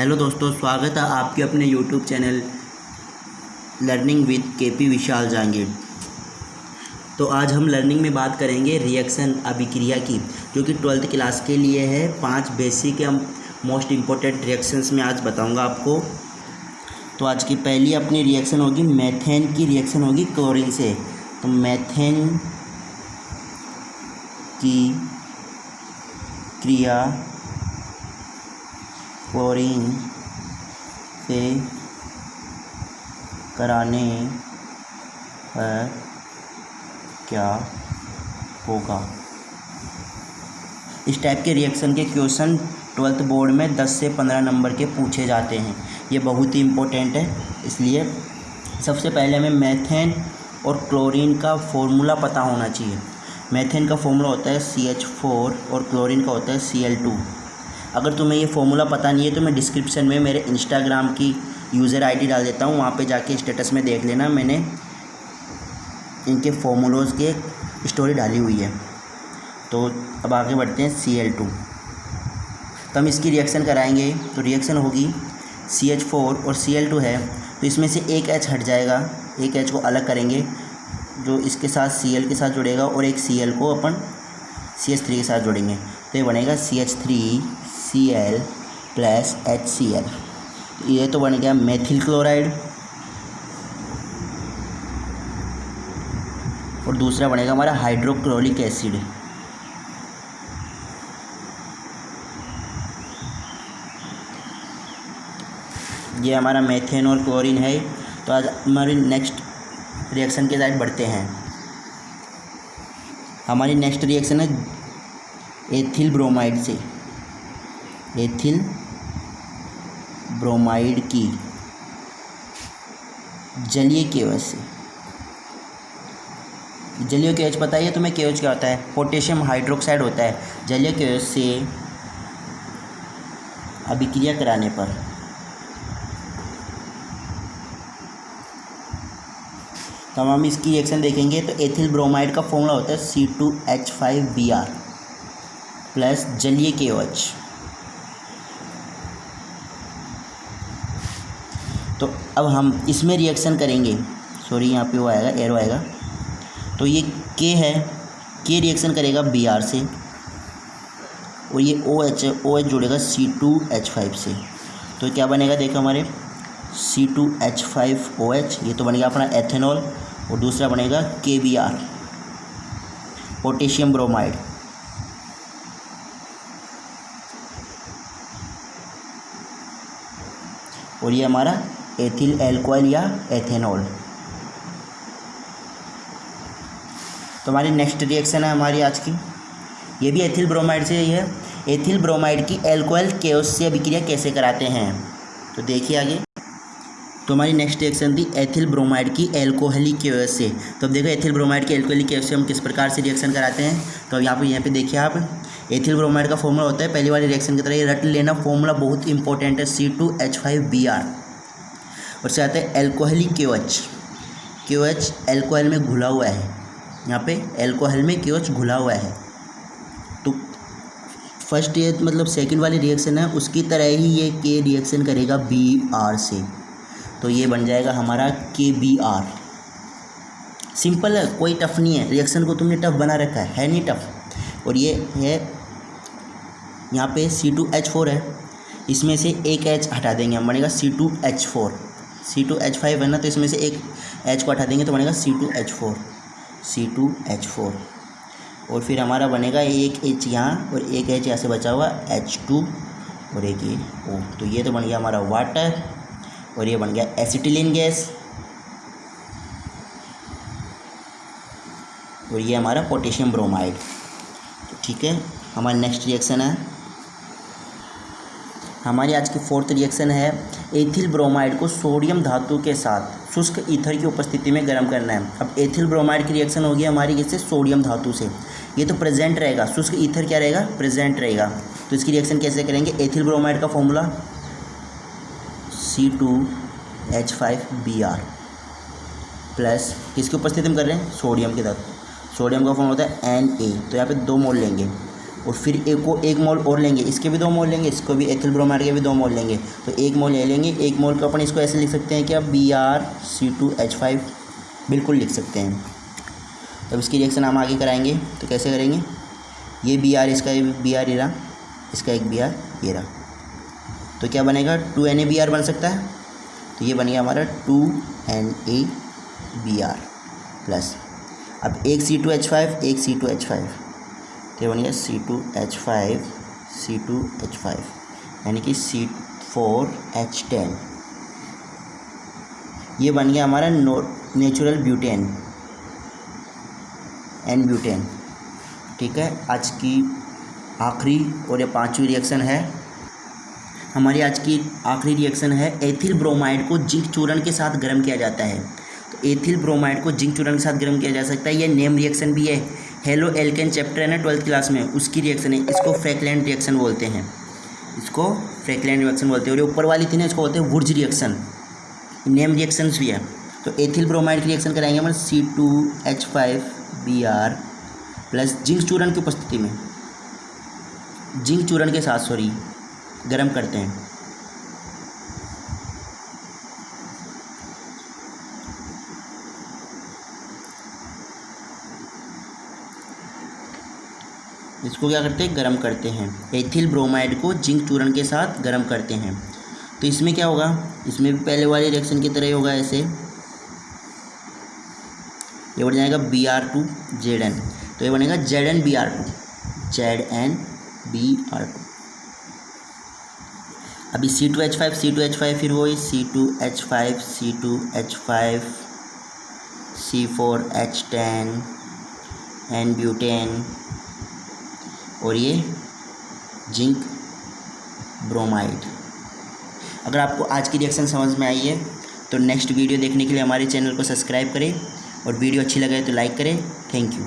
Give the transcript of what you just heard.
Hello दोस्तों, स्वागत है आपके अपने YouTube channel learning with K P Vishal Jahangir तो आज हम लर्निंग में बात करेंगे रिएक्शन अभिक्रिया की, जो कि ट्वेल्थ क्लास के लिए है। पाँच बेसिक या मोस्ट इम्पोर्टेंट रिएक्शंस में आज बताऊँगा आपको। तो आज की पहली अपनी रिएक्शन होगी मैथेन की रिएक्शन होगी क्लोरीन से। तो मैथेन की क्रिया क्लोरीन से कराने पर क्या होगा? इस टाइप के रिएक्शन के क्वेश्चन ट्वेल्थ बोर्ड में 10 से 15 नंबर के पूछे जाते हैं। ये बहुत ही इम्पोर्टेंट है, इसलिए सबसे पहले हमें मैथेन और क्लोरीन का फॉर्मूला पता होना चाहिए। मैथेन का फॉर्मूला होता है सी एच फोर और क्लोरीन का होता है सी एल टू अगर तुम्हें ये फॉर्मूला पता नहीं है तो मैं डिस्क्रिप्शन में मेरे इंस्टाग्राम की यूज़र आईडी डाल देता हूँ। वहाँ पे जाके स्टेटस में देख लेना। मैंने इनके फॉर्मूलोज़ के स्टोरी डाली हुई है। तो अब आगे बढ़ते हैं सी एल टू तो हम इसकी रिएक्शन कराएँगे। तो रिएक्शन होगी सी एच फोर और सी एल टू है। तो इसमें से एक एच हट जाएगा। एक एच को अलग करेंगे, जो इसके साथ सी एल के साथ जुड़ेगा और एक सी एल को अपन सी एच थ्री के साथ जोड़ेंगे। तो ये बनेगा C H three C L plus H C L ये तो बन गया मेथिल क्लोराइड और दूसरा बनेगा हमारा हाइड्रोक्लोरिक एसिड ये हमारा मेथेन और क्लोरीन है। तो आज हमारी नेक्स्ट रिएक्शन के साइड बढ़ते हैं। हमारी नेक्स्ट रिएक्शन है एथिल ब्रोमाइड से। एथिल ब्रोमाइड की जलीय केवच से। जलीय केवच पता है तुम्हें केवच क्या होता है? पोटेशियम हाइड्रोक्साइड होता है। जलीय केवच से अभिक्रिया कराने पर। तो हम इसकी रिएक्शन देखेंगे। तो एथिल ब्रोमाइड का फॉर्मूला होता है C two H five B R plus जलीय केवच। तो अब हम इसमें रिएक्शन करेंगे। सॉरी यहाँ पे वो आएगा एरो आएगा। तो ये के है। के रिएक्शन करेगा बी आर से। और ये ओ एच ओ एच जुड़ेगा सी टू एच फाइव से। तो क्या बनेगा देखो हमारे। C two H five O H ये तो बनेगा अपना एथेनॉल और दूसरा बनेगा के बी आर पोटेशियम ब्रोमाइड और ये हमारा एथिल एल्कोहल या एथेनॉल तो हमारी नेक्स्ट रिएक्शन है हमारी आज की। ये भी एथिल ब्रोमाइड से ही है। एथिल ब्रोमाइड की एल्कोहल केओस से अभिक्रिया कैसे कराते हैं? तो देखिए आगे। तो हमारी नेक्स्ट रिएक्शन थी एथिल ब्रोमाइड की एल्कोहलिक केओस से। तो अब देखो एथिल ब्रोमाइड की एल्कोहलिक केओस से हम किस प्रकार से रिएक्शन कराते हैं। तो अब यहाँ पर यहाँ पे देखिए आप। एथिल ब्रोमाइड का फॉर्मूला होता है। पहली वाली रिएक्शन की तरह ये रट लेना फॉर्मूला बहुत इंपॉर्टेंट है। C two H five B R और से आता है एल्कोहलिक केवच केवच एल्कोहल में घुला हुआ है। यहाँ पे एल्कोहल में केवच घुला हुआ है। तो फ़र्स्ट ये मतलब सेकंड वाली रिएक्शन है, उसकी तरह ही ये के रिएक्शन करेगा बी आर से। तो ये बन जाएगा हमारा के बी आर सिंपल है, कोई टफ नहीं है। रिएक्शन को तुमने टफ बना रखा है है नहीं टफ और ये है, यहाँ पे सी टू एच फोर है। इसमें से एक एच हटा देंगे हम, बनेगा C two H four C two H five है ना तो इसमें से एक एच को हटा देंगे तो बनेगा C two H four C two H four और फिर हमारा बनेगा एक एच यहाँ और एक एच यहाँ से बचा हुआ एच टू और एक ये ओ तो ये तो बन गया हमारा वाटर और ये बन गया एसिटिलिन गैस और ये हमारा पोटेशियम ब्रोमाइड तो ठीक है, हमारा नेक्स्ट रिएक्शन है। हमारी आज की फोर्थ रिएक्शन है एथिल ब्रोमाइड को सोडियम धातु के साथ, शुष्क ईथर की उपस्थिति में गर्म करना है। अब एथिल ब्रोमाइड की रिएक्शन होगी हमारी किससे सोडियम धातु से। ये तो प्रेजेंट रहेगा। शुष्क ईथर क्या रहेगा? प्रेजेंट रहेगा। तो इसकी रिएक्शन कैसे करेंगे? एथिल ब्रोमाइड का formula C two H five B R plus किसकी उपस्थिति में कर रहे हैं? सोडियम के धातु सोडियम का फॉर्म होता है एन ए तो यहाँ पे दो मोल लेंगे। और फिर एक को एक मोल और लेंगे। इसके भी दो मोल लेंगे, इसको भी एथिल ब्रोमाइड के भी दो मोल लेंगे। तो एक मोल ले लेंगे, एक मोल को अपन इसको ऐसे लिख सकते हैं कि आप B R C two H five बिल्कुल लिख सकते हैं। तब इसकी रिएक्शन हम आगे कराएँगे। तो कैसे करेंगे? ये बी आर इसका बी आर ये इसका एक बी आर ये रहा। तो क्या बनेगा? Two N A B R बन सकता है। तो ये बन गया हमारा two N A B R plus अब एक सी टू एच फाइव एक सी टू एच फाइव तो बन गया C two H five C two H five यानी कि सी फोर एच टेन ये बन गया हमारा नेचुरल ब्यूटेन एन ब्यूटेन ठीक है, आज की आखिरी और ये पांचवी रिएक्शन है। हमारी आज की आखिरी रिएक्शन है एथिल ब्रोमाइड को जिंक चूर्ण के साथ गर्म किया जाता है। तो एथिल ब्रोमाइड को जिंक चूर्ण के साथ गर्म किया जा सकता है, ये नेम रिएक्शन भी है। हेलो एल्केन चैप्टर है ना ट्वेल्थ क्लास में, उसकी रिएक्शन है। इसको फ्रैकलैंड रिएक्शन बोलते हैं। इसको फ्रैकलैंड रिएक्शन बोलते हैं। और ऊपर वाली थी ना, इसको बोलते हैं वुर्ज रिएक्शन नेम रिएक्शंस भी है। तो एथिल ब्रोमाइड की रिएक्शन कराएँगे हम C two H five B R plus zinc चूर्ण की उपस्थिति में। जिंक चूर्ण के साथ सॉरी गर्म करते हैं। इसको क्या करते हैं? गर्म करते हैं। एथिल ब्रोमाइड को जिंक चूर्ण के साथ गर्म करते हैं। तो इसमें क्या होगा? इसमें भी पहले वाले रिएक्शन की तरह ही होगा ऐसे। ये बन जाएगा B R two Z N तो ये बनेगा Z N B R two Z N B R two अभी C two H five C two H five फिर वही C two H five C two H five C four H ten n butane और ये zinc bromide. अगर आपको आज की reaction समझ में आई है तो नेक्स्ट वीडियो देखने के लिए हमारे चैनल को सब्सक्राइब करें और वीडियो अच्छी लगे तो लाइक करें। Thank you.